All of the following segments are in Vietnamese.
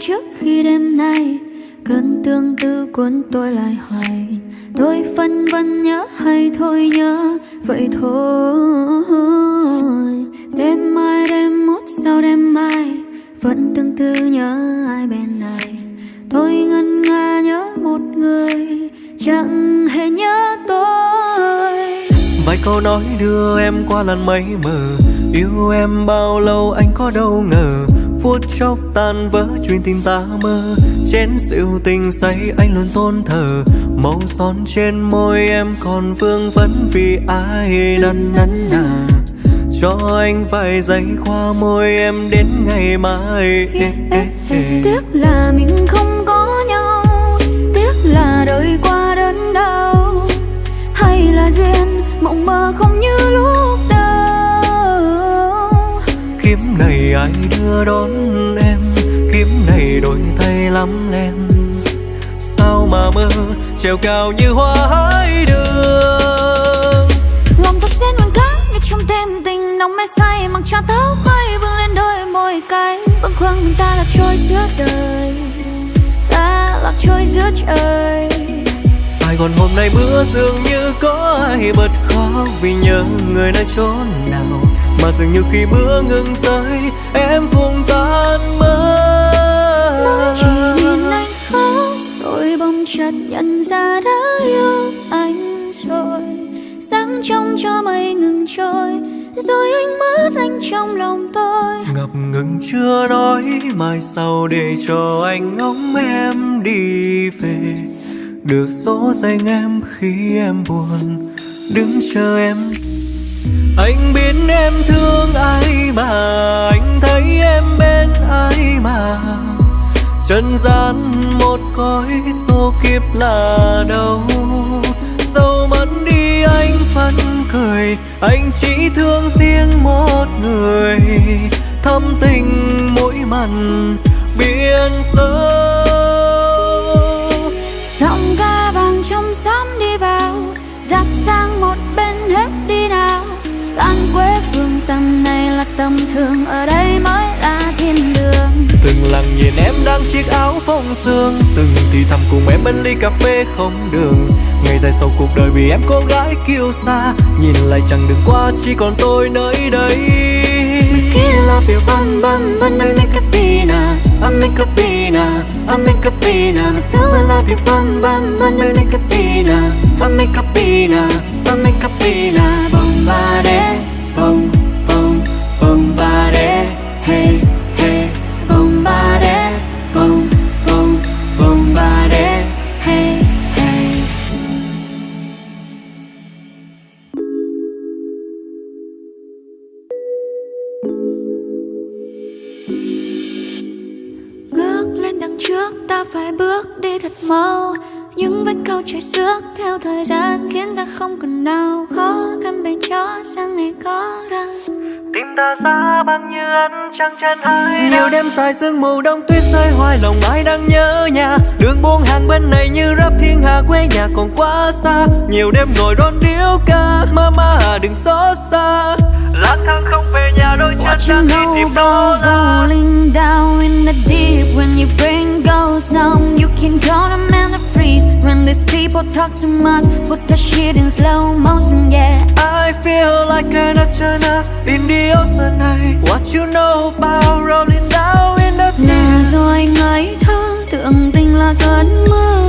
trước khi đêm nay. Cơn tương tư cuốn tôi lại hoài. Tôi phân vân nhớ hay thôi nhớ. Vậy thôi, Đêm mai, đêm mốt sau đêm mai, Vẫn tương tư nhớ ai bên này. Tôi ngân nga nhớ một người, Chẳng hề nhớ tôi. Vài câu nói đưa em qua lần mấy mờ, Yêu em bao lâu anh có đâu ngờ. Phút chốc tan vỡ chuyện tình ta mơ. Chén rượu tình say anh luôn tôn thờ. Màu son trên môi em còn vương vấn vì ai năn nắn nà. Cho anh vài giây qua môi em đến ngày mai. Tiếc là mình không có nhau. Tiếc là đời qua đớn đau. Hay là duyên mộng mơ không như lúc Kiếm này ai đưa đón em? Kiếm này đôi tay lắm lem Sao mà mơ treo cao như hoa hái đường? Lòng tôi xen mình khác như trong đêm tình nóng mê say Mặc cho tóc mây vương lên đôi môi cay Bâng khuâng mình ta lạc trôi giữa đời. Ta lạc trôi giữa trời. Gòn hôm nay mưa dường như có ai bật khóc Vì nhớ người nơi chốn nào. Mà dường như khi mưa ngừng rơi Em cũng tan mất Nói chỉ nhìn anh khóc Tôi bỗng chợt nhận ra đã yêu anh rồi. Sáng trong cho mây ngừng trôi Rồi anh mất anh trong lòng tôi. Ngập ngừng chưa nói Mai sau để cho anh ngóng em đi về được dỗ dành em khi em buồn, Đứng chờ em. Anh biết em thương ai mà, Anh thấy em bên ai mà. Trần gian một cõi số kiếp là đâu? Dẫu mất đi anh vẫn cười Anh chỉ thương riêng một người. Thâm tình mỗi mặn, biển sâu tầm thường Ở đây mới là thiên đường. Từng lặng nhìn em đang chiếc áo phông sương Từng thì thầm cùng em bên ly cà phê không đường. Ngày dài sau cuộc đời vì em cô gái kiêu xa Nhìn lại chẳng đường qua chỉ còn tôi nơi đây. Love you bum bum bum I make a pina I make a pina I make a pina dù I love you bum bum bum I make a pina I make a pina I make a pina băng như ánh trăng chân ai Nhiều đêm dài sương mù đông tuyết rơi hoài lòng ai đang nhớ nhà. Đường buông hàng bên này như rắp thiên hà quê nhà còn quá xa. Nhiều đêm ngồi đón điếu ca Mama à đừng xót xa. Lang thang không về nhà đôi chân you đang đi tìm rolling down in the deep. When your brain goes numb You can call them and freeze When these people talk too much Put the shit in slow motion, yeah. I feel like an astronaut in the ocean night. What you know about rolling down in the Là deep? rồi ngây thơ Tưởng tình là cơn mơ.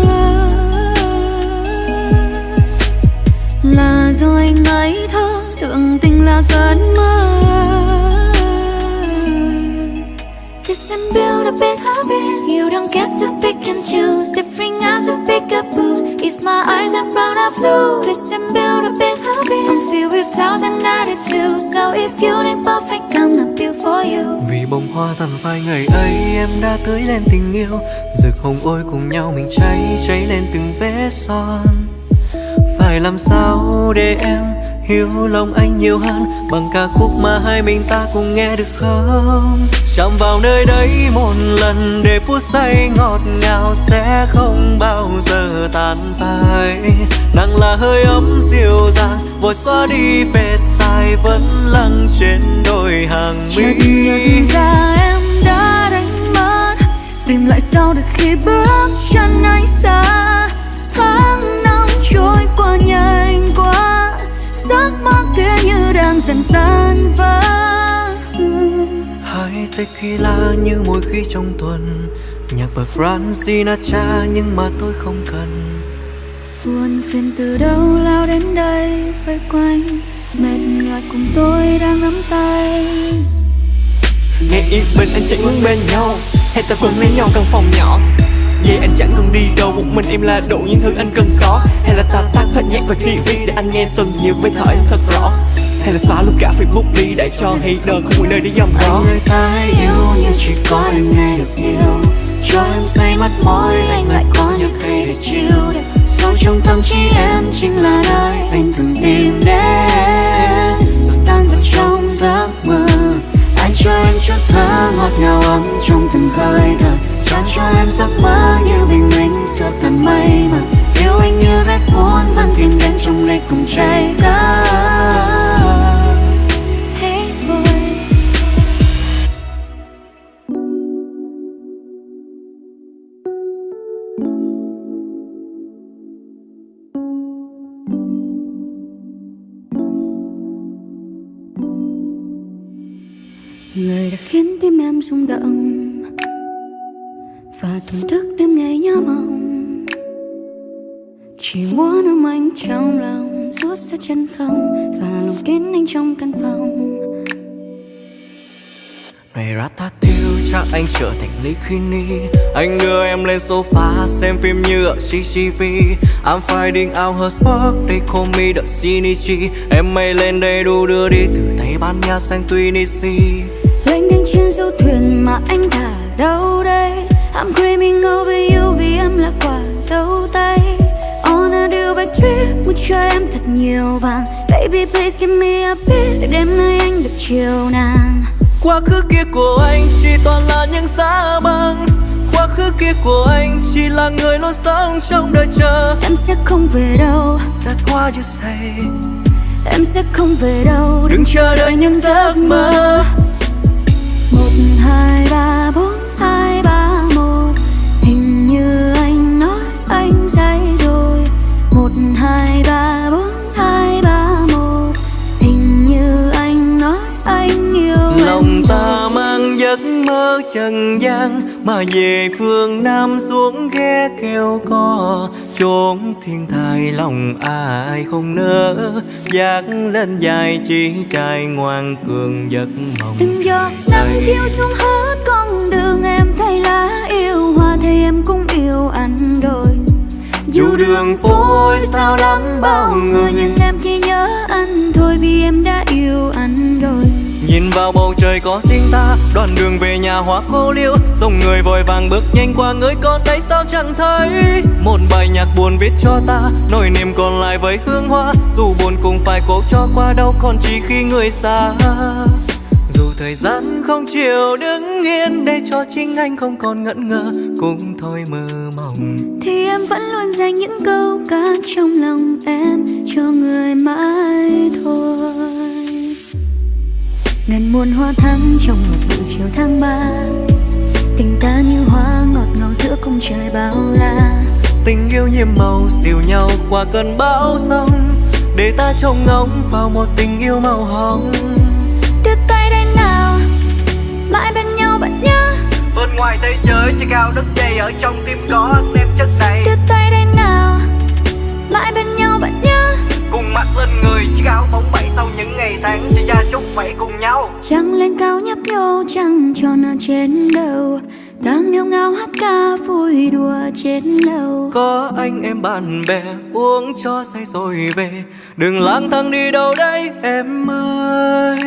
Là rồi ngây thơ Tưởng tình là cơn mơ wanna be happy You don't get to pick and choose. Different eyes and pick up booze. If my eyes are brown or blue Listen, build a big happy I'm filled with flaws and attitudes So if you need perfect I'm not built for you. Vì bông hoa tàn phai ngày ấy em đã tưới lên tình yêu. Rực hồng ôi cùng nhau mình cháy cháy lên từng vết son. Phải làm sao để em hiểu lòng anh nhiều hơn? Bằng ca khúc mà hai mình ta cùng nghe được không? Chạm vào nơi đấy một lần để phút say ngọt ngào Sẽ không bao giờ tàn phai. Nàng là hơi ấm dịu dàng, Vội xóa đi về sai, vẫn lăng trên đôi hàng mi. Nhận ra em đã đánh mất, tìm lại sau được khi bước chân ấy xa qua nhanh quá giấc mơ kia như đang dần tan vỡ. Hai tequila như mỗi khi trong tuần nhạc bờ Frank Sinatra nhưng mà tôi không cần. Buồn phiền từ đâu lao đến đây vây quanh mệt nhòi cùng tôi đang nắm tay. Ngày yên bên anh chạy hướng bên nhau hay ta quấn lấy nhau căn phòng nhỏ Vậy anh chẳng cần đi đâu, Một mình em là đủ những thứ anh cần có. Hay là ta tắt hết nhạc và TV Để anh nghe từng nhiều bài thở em thật rõ. Hay là xóa luôn cả Facebook đi Để cho hater không một nơi để dòng đó. Anh người ta yêu như chỉ có đêm nay được yêu. Cho em say mắt môi, Anh lại có những hay để chiều Sâu trong tâm trí em chính là nơi Anh từng tìm đến. Giấc mơ như bình minh, suốt tận mây mà Yêu anh như Red Bull, vẫn tìm đến trong ly cùng trái đất. Hey boy. Người đã khiến tim em rung động thổn thức đêm ngày nhớ mong Chỉ muốn ôm anh trong lòng Rút ra chân không Và lòng kín anh trong căn phòng. Ngày Ratatouille chắc anh trở thành Lee Kini Anh đưa em lên sofa xem phim như ở CCTV I'm finding out her spark, they call me the Shinichi. Em mây lên đây đủ đưa đi từ Tây Ban Nha sang Tunisia. Lênh đênh trên du thuyền mà anh thả đâu đây I'm dreaming over you vì em là quả dấu tay On a Dubai trip muốn cho em thật nhiều vàng. Baby please give me a bit để đêm nay anh được chiều nàng. Quá khứ kia của anh chỉ toàn là những xa băng Quá khứ kia của anh chỉ là người luôn sống trong đời chờ. Em sẽ không về đâu. That's what you say. Em sẽ không về đâu. Đừng chờ đợi những giấc mơ. Một, hai, ba, bốn, mơ trần gian Mà về phương Nam xuống ghé kêu co. Chốn thiên thai lòng ai không nỡ Dạt lên dài chỉ trai ngoan cường giấc mộng. Từng giọt nắng chiếu xuống hết con đường em thấy lá yêu hoa thì em cũng yêu anh rồi. Dù đường phố sao lắm bao người. nhưng em chỉ nhớ anh. Thôi vì em đã yêu anh rồi Nhìn vào bầu trời có riêng ta Đoạn đường về nhà hoa khô liêu Dòng người vội vàng bước nhanh qua người con đây sao chẳng thấy. Một bài nhạc buồn viết cho ta, Nỗi niềm còn lại với hương hoa. Dù buồn cũng phải cố cho qua đâu Còn chỉ khi người xa. Dù thời gian không chịu đứng yên, Để cho chính anh không còn ngẩn ngơ, Cũng thôi mơ mộng. Thì em vẫn luôn dành những câu ca trong lòng em, cho người mãi thôi ngàn muôn hoa thắm trong một buổi chiều tháng ba. Tình ta như hoa ngọt ngào giữa cung trời bao la. Tình yêu nhiệm màu dìu nhau qua cơn bão sông Để ta trông ngóng vào một tình yêu màu hồng. Đưa tay đây nào mãi bên nhau bạn nhớ. Bên ngoài thế giới chỉ cao đất dày Ở trong tim có em chất đầy. Đưa tay đây nào mãi bên nhau bạn nhớ Mặt lên người chiếc áo bóng bẩy Sau những ngày tháng chỉ ra chúc vậy cùng nhau. Trăng lên cao nhấp nhô trăng tròn ở trên đầu. Đang nghêu ngao hát ca vui đùa trên lầu. Có anh em bạn bè uống cho say rồi về. Đừng lang thang đi đâu đây em ơi.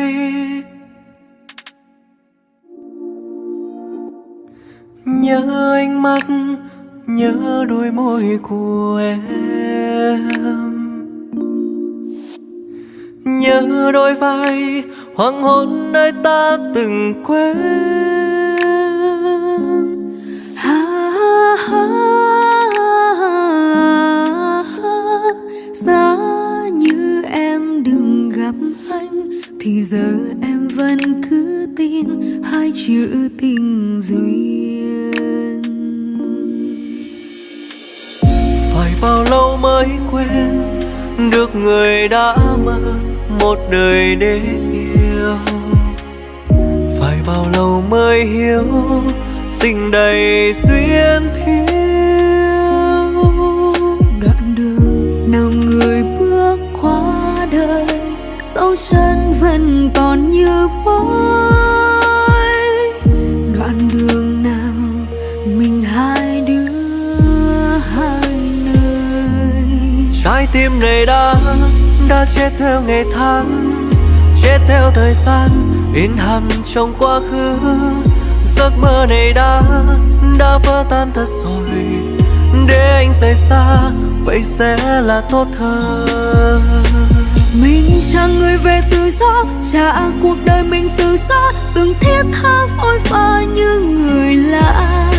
Nhớ ánh mắt, nhớ đôi môi của em Nhớ đôi vai hoàng hôn nơi ta từng quên. Ha, ha, ha, Giá như em đừng gặp anh Thì giờ em vẫn cứ tin hai chữ tình duyên. Phải bao lâu mới quên được người đã mất một đời để yêu. Phải bao lâu mới hiểu tình đầy duyên thiếu. Đoạn đường nào người bước qua đời dấu chân vẫn còn như mối đoạn đường nào mình hai đứa hai nơi. Trái tim này đã đã chết theo ngày tháng, chết theo thời gian, in hằn trong quá khứ. Giấc mơ này đã đã vỡ tan thật rồi. Để anh rời xa, vậy sẽ là tốt hơn. Mình chẳng người về tự do, trả cuộc đời mình tự do. Từng thiết tha vội vã như người lạ.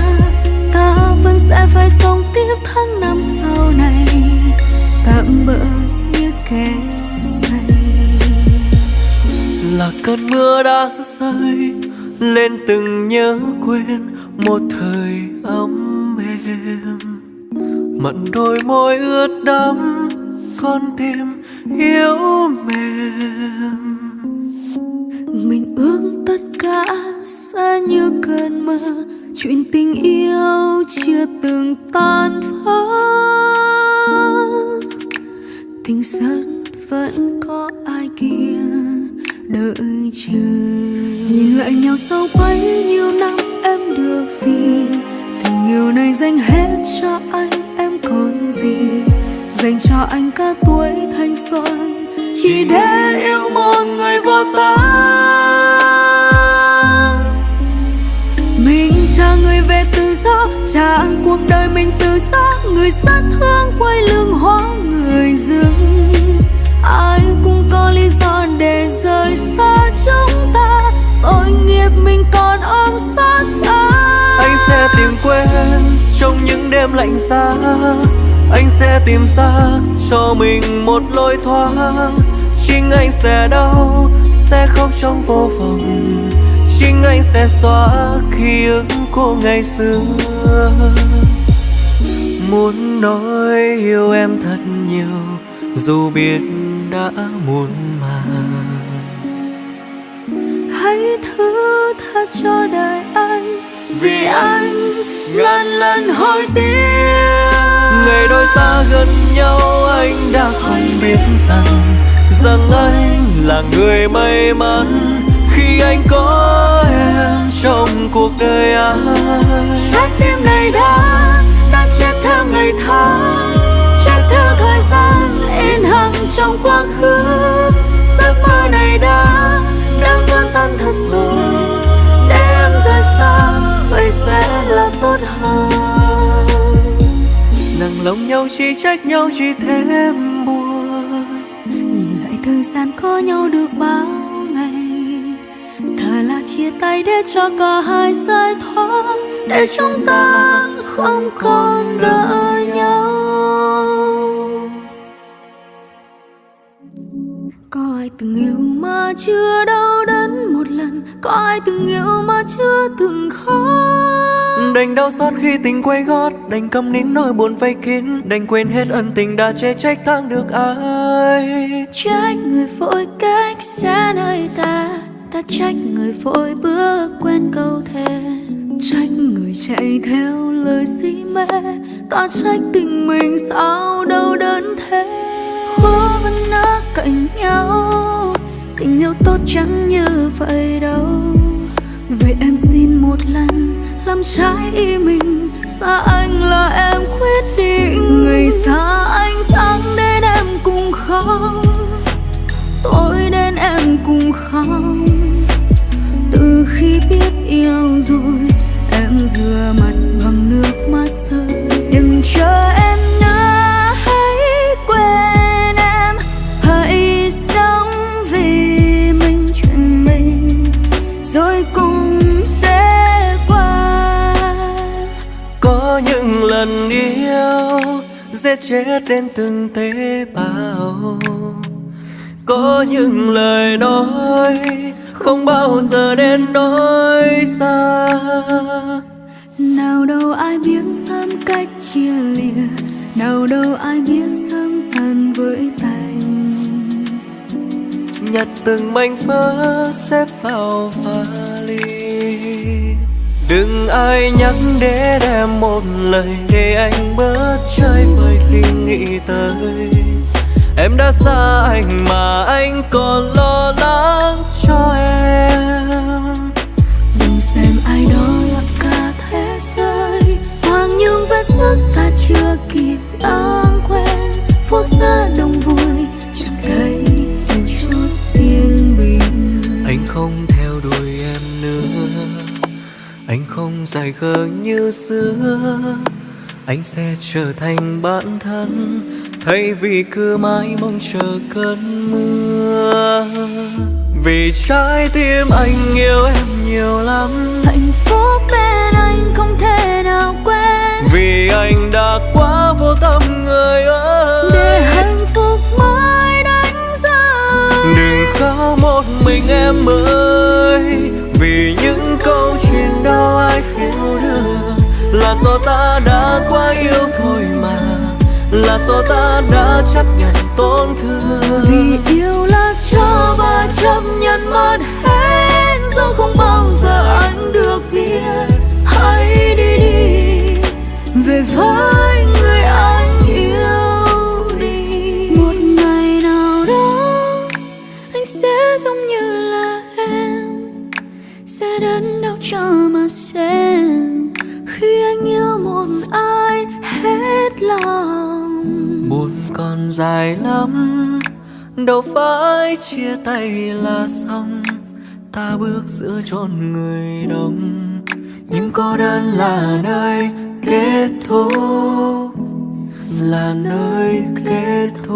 Ta vẫn sẽ phải sống tiếp tháng năm sau này. Tạm bỡ là cơn mưa đang rơi, lên từng nhớ quên một thời ấm êm. Mặn đôi môi ướt đẫm, con tim yếu mềm. Mình ước tất cả sẽ như cơn mơ, chuyện tình yêu chưa từng tan vỡ. Tình dân vẫn có ai kia đợi chờ. Nhìn lại nhau sau bấy nhiêu năm, em được gì? Tình yêu này dành hết cho anh, em còn gì? Dành cho anh cả tuổi thanh xuân, chỉ để yêu một người vô ta mình trả người về tự do, trả cuộc đời mình tự do, người sát thương quay lưng hoang trong những đêm lạnh giá, anh sẽ tìm ra cho mình một lối thoát. Chính anh sẽ đau, sẽ khóc trong vô vọng. Chính anh sẽ xóa ký ức của ngày xưa. Muốn nói yêu em thật nhiều, dù biết đã muộn màng. Hãy thứ tha cho đời anh vì anh ngàn lần hối tiếc. Ngày đôi ta gần nhau, anh đã không biết rằng rằng anh là người may mắn khi anh có em trong cuộc đời anh. Trái tim này đã đã chết theo ngày tháng chết theo thời gian in hằn trong quá khứ. Giấc mơ này đã đã vỡ tan thật rồi sẽ là tốt hơn. Nặng lòng nhau chỉ trách nhau chỉ thêm buồn. Nhìn lại thời gian có nhau được bao ngày. Thà là chia tay để cho cả hai giải thoát. Để chúng ta không còn đợi nhau. Có ai từng yêu mà chưa đau đớn? Có ai từng yêu mà chưa từng khóc? Đành đau xót khi tình quay gót đành câm nín nỗi buồn vây kín đành quên hết ân tình đã chê trách tháng được ai. Trách người vội cách xa nơi ta ta trách người vội bước quên câu thề. Trách người chạy theo lời si mê ta trách tình mình sao đau đớn thế? Khó vẫn ở cạnh nhau tốt chẳng như vậy đâu. Vậy em xin một lần làm trái ý mình. Xa anh là em quyết định. Người xa anh sáng đến em cùng khóc tối đến em cùng khóc từ khi biết yêu rồi, em rửa mặt bằng nước mắt rơi đừng cho em chết đến từng tế bào có những lời nói không bao giờ đến nói xa. Nào đâu ai biết sớm cách chia lìa nào đâu ai biết sớm tan với tành nhặt từng mảnh vỡ xếp vào vali đừng ai nhắc để đem một lời để anh bớt chơi vơi khi nghĩ tới. Em đã xa anh mà anh còn lo lắng cho em. Đừng xem ai đó là cả thế giới hoàng nhung vết sức ta chưa kịp lãng quên. Phố xa đông vui chẳng thấy một chút yên bình. Anh không anh không dài khờ như xưa. Anh sẽ trở thành bản thân thay vì cứ mãi mong chờ cơn mưa. Vì trái tim anh yêu em nhiều lắm. Hạnh phúc bên anh không thể nào quên. Vì anh đã quá vô tâm người ơi. Để hạnh phúc mãi đánh rơi đừng khóc một mình em ơi. Vì những do ta đã quá yêu thôi mà. Là do ta đã chấp nhận tổn thương. Đâu phải chia tay là xong. Ta bước giữa chốn người đông. Nhưng cô đơn là nơi kết thúc, là nơi kết thúc.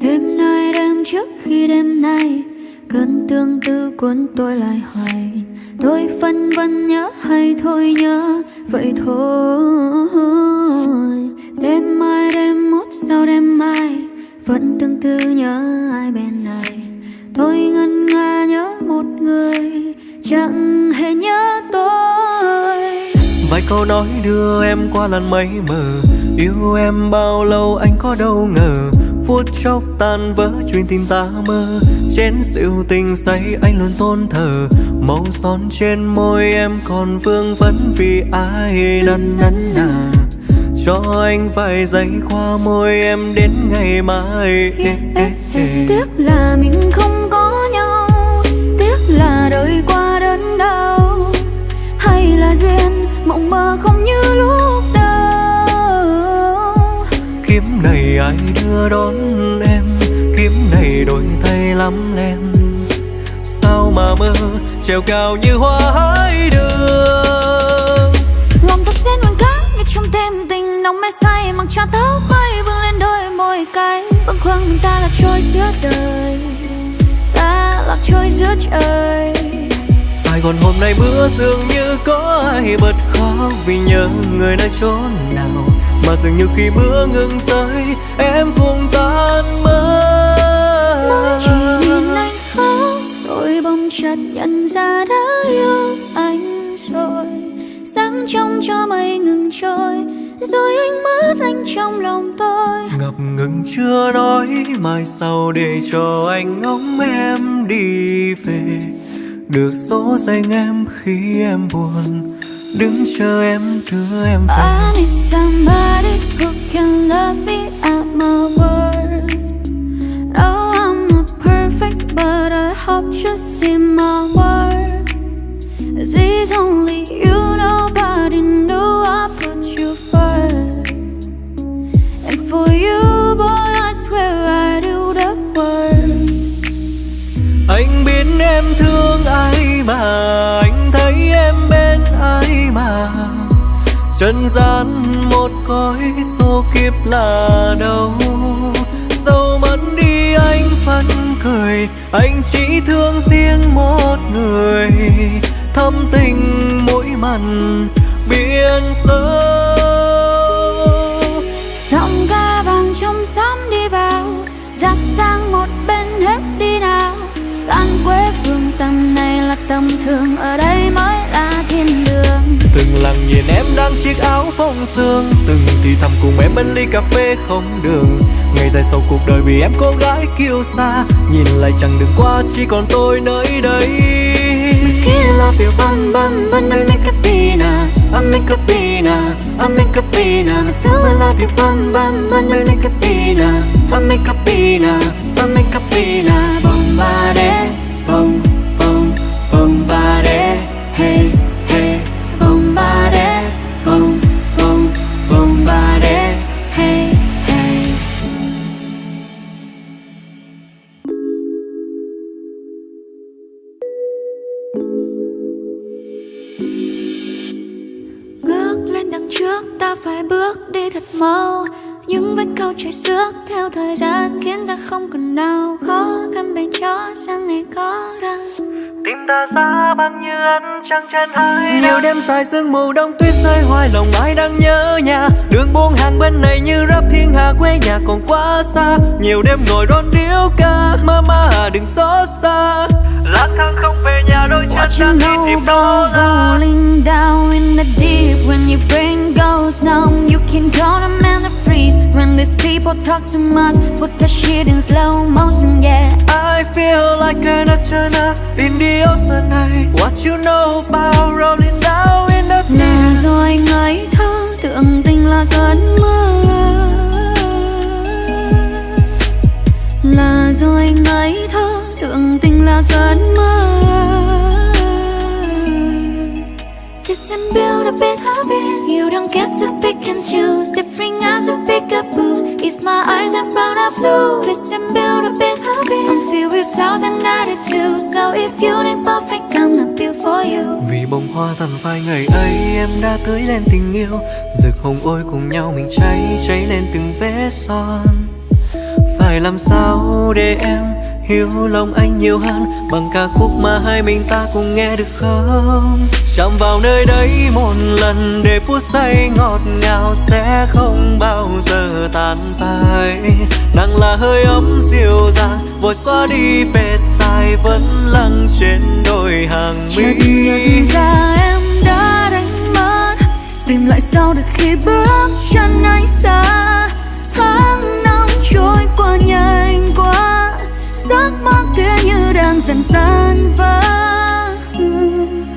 Đêm nay đêm trước khi đêm nay, cơn tương tư cuốn tôi lại hoài tôi phân vân nhớ hay thôi nhớ, vậy thôi. Đêm mai, đêm mốt sau đêm mai, vẫn tương tư nhớ ai bên này. Tôi ngân nga nhớ một người, chẳng hề nhớ tôi. Vài câu nói đưa em qua làn mây mờ, yêu em bao lâu anh có đâu ngờ. Phút chốc tan vỡ chuyện tình ta mơ chén rượu tình say anh luôn tôn thờ. Màu son trên môi em còn vương vấn vì ai năn nắn nà. Cho anh vài giây qua môi em đến ngày mai. Tiếc là mình không có nhau. Tiếc là đời qua đớn đau. Hay là duyên mộng mơ không như lúc đầu? Kiếp này ai đưa đón em kiếp này đổi thay lắm lem sao mà mơ treo cao như hoa hái đường? Lòng ta xen ngoan cá như trong đêm tình nóng mê say mặc cho tóc bay vương lên đôi môi cay bâng khuâng mình ta lạc trôi giữa đời ta lạc trôi giữa trời. Sài Gòn hôm nay mưa dường như có ai bật khóc vì nhớ người nơi chốn nào. Mà dường như khi mưa ngừng rơi em cũng tan mất Mỗi chỉ nhìn anh khóc Tôi bỗng chợt nhận ra đã yêu anh rồi. Sáng trong cho mây ngừng trôi Rồi anh mất anh trong lòng tôi. Ngập ngừng chưa nói mai sau để cho anh ngóng em đi về. Được dỗ dành em khi em buồn đứng chờ em đưa em về. I need somebody who can love me at my worst just in my heart, This is only đang chiếc áo phong sương. Từng thì thầm cùng em bên ly cà phê không đường. Ngày dài sau cuộc đời vì em cô gái kiêu xa Nhìn lại chẳng đừng qua, chỉ còn tôi nơi đây. Making love you bum bum bum I'll make a pina I'll make a pina I'll make a pina But still I love you bum bum bum I'll make a pina I'll make a pina I'll make a pina Bombade Bom phải bước đi thật mau. Những vết câu chảy xước theo thời gian khiến ta không còn đau Khó khăn bề chó sang ngày có răng Tim ta xa băng như ánh trăng trên hai Nhiều đêm dài sương mù đông tuyết rơi hoài lòng ai đang nhớ nhà. Đường buông hàng bên này như rap thiên hà quê nhà còn quá xa. Nhiều đêm ngồi đón điếu ca Mama à đừng xót xa lang thang không về nhà đôi chân What you đang đi know tìm about rolling down in the deep When your brain goes numb? You can call a man to freeze When these people talk too much. Put that shit in slow motion, yeah. I feel like an astronaut in the ocean. Night What you know about rolling down if you need perfect I'm not built for you Vì bông hoa tàn phai ngày ấy, em đã tưới lên tình yêu. Rực hồng ôi cùng nhau mình cháy cháy lên từng vết son. Phải làm sao để em hiểu lòng anh nhiều hơn Bằng ca khúc mà hai mình ta cùng nghe được không? Chạm vào nơi đấy một lần để phút say ngọt ngào Sẽ không bao giờ tàn phai. Nặng là hơi ấm dịu dàng, Vội xóa đi về sai, vẫn lăng trên đôi hàng mi. Nhận ra em đã đánh mất, Tìm lại sau được khi bước chân anh xa. Tháng năm trôi qua nhanh đang dần tan vỡ.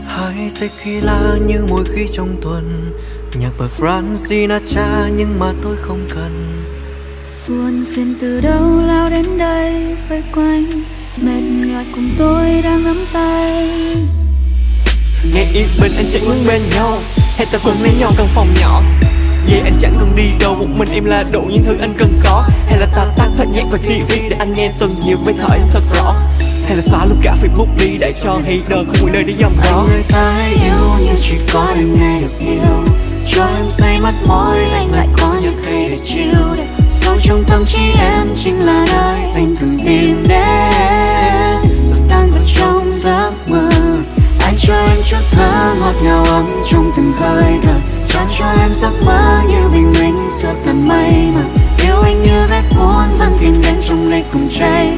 Hai tequila như mỗi khi trong tuần. Nhạc bậc Frank Sinatra nhưng mà tôi không cần. Buồn phiền từ đâu lao đến đây Vây quanh. Mệt nhòi cùng tôi đang nắm tay. Ngày yên bình anh chẳng muốn bên nhau. Hay ta quên lấy nhau căn phòng nhỏ. Vậy anh chẳng cần đi đâu Một mình em là đủ những thứ anh cần có. Hay là ta tắt hết nhạc và TV Để anh nghe từng nhiều mấy thở em thật rõ hay là xóa luôn cả Facebook đi Để cho hater không có nơi để dòng đó. Người ta hãy yêu như chỉ có đêm nay được yêu. Cho em say mắt môi, anh lại có những hay để chill. Sâu trong tâm trí em chính là nơi anh cần tìm đến. Rồi tan vào trong giấc mơ, Anh cho em chút thơ ngọt ngào ấm trong từng hơi thở. Trao cho em giấc mơ như bình minh suốt tận mây mà Yêu anh như Red muốn vẫn tìm đến trong ly cùng cháy